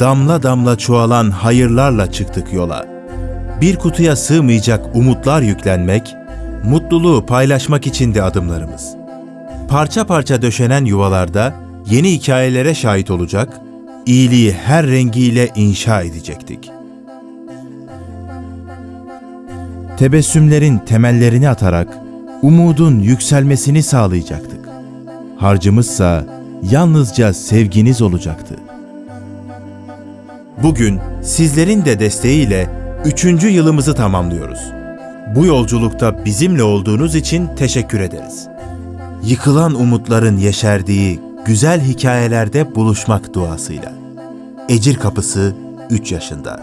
Damla damla çoğalan hayırlarla çıktık yola. Bir kutuya sığmayacak umutlar yüklenmek, mutluluğu paylaşmak içindi adımlarımız. Parça parça döşenen yuvalarda yeni hikayelere şahit olacak, iyiliği her rengiyle inşa edecektik. Tebessümlerin temellerini atarak umudun yükselmesini sağlayacaktık. Harcımızsa yalnızca sevginiz olacaktı. Bugün sizlerin de desteğiyle üçüncü yılımızı tamamlıyoruz. Bu yolculukta bizimle olduğunuz için teşekkür ederiz yıkılan umutların yeşerdiği güzel hikayelerde buluşmak duasıyla. Ecir Kapısı 3 yaşında.